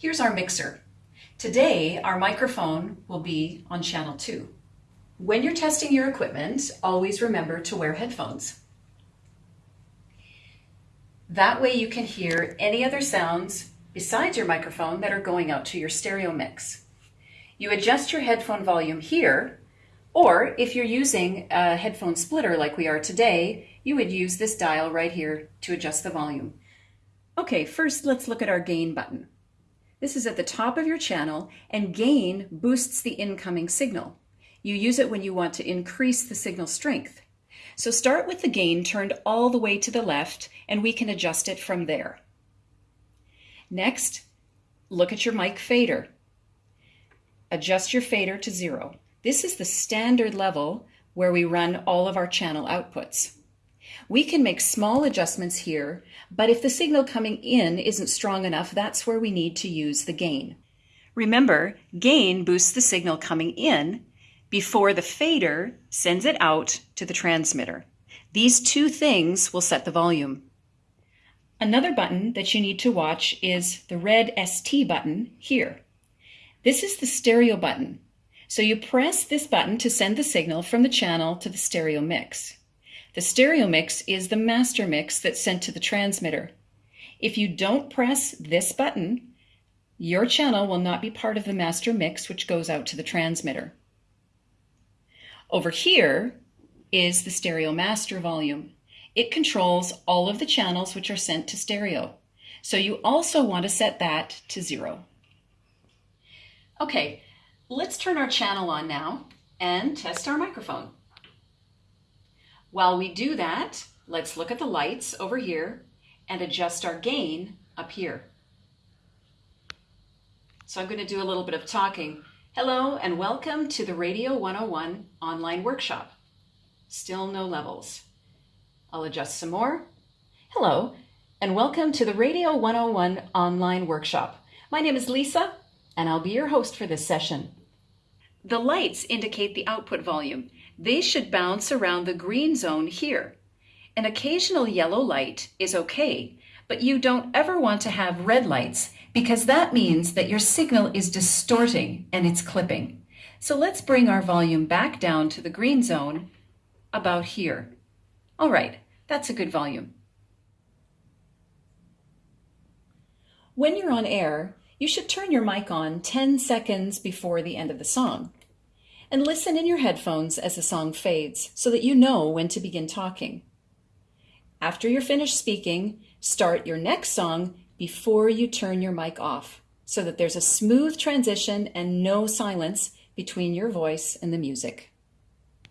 Here's our mixer. Today, our microphone will be on channel 2. When you're testing your equipment, always remember to wear headphones. That way you can hear any other sounds besides your microphone that are going out to your stereo mix. You adjust your headphone volume here, or if you're using a headphone splitter like we are today, you would use this dial right here to adjust the volume. Okay, first let's look at our gain button. This is at the top of your channel and gain boosts the incoming signal. You use it when you want to increase the signal strength. So start with the gain turned all the way to the left and we can adjust it from there. Next, look at your mic fader. Adjust your fader to zero. This is the standard level where we run all of our channel outputs. We can make small adjustments here, but if the signal coming in isn't strong enough, that's where we need to use the gain. Remember, gain boosts the signal coming in before the fader sends it out to the transmitter. These two things will set the volume. Another button that you need to watch is the red ST button here. This is the stereo button. So you press this button to send the signal from the channel to the stereo mix. The stereo mix is the master mix that's sent to the transmitter. If you don't press this button, your channel will not be part of the master mix which goes out to the transmitter. Over here is the stereo master volume. It controls all of the channels which are sent to stereo. So you also want to set that to zero. Okay, let's turn our channel on now and test our microphone. While we do that, let's look at the lights over here and adjust our gain up here. So I'm going to do a little bit of talking. Hello and welcome to the Radio 101 online workshop. Still no levels. I'll adjust some more. Hello and welcome to the Radio 101 online workshop. My name is Lisa and I'll be your host for this session. The lights indicate the output volume. They should bounce around the green zone here. An occasional yellow light is okay, but you don't ever want to have red lights because that means that your signal is distorting and it's clipping. So let's bring our volume back down to the green zone about here. All right, that's a good volume. When you're on air, you should turn your mic on 10 seconds before the end of the song. And listen in your headphones as the song fades so that you know when to begin talking. After you're finished speaking, start your next song before you turn your mic off so that there's a smooth transition and no silence between your voice and the music.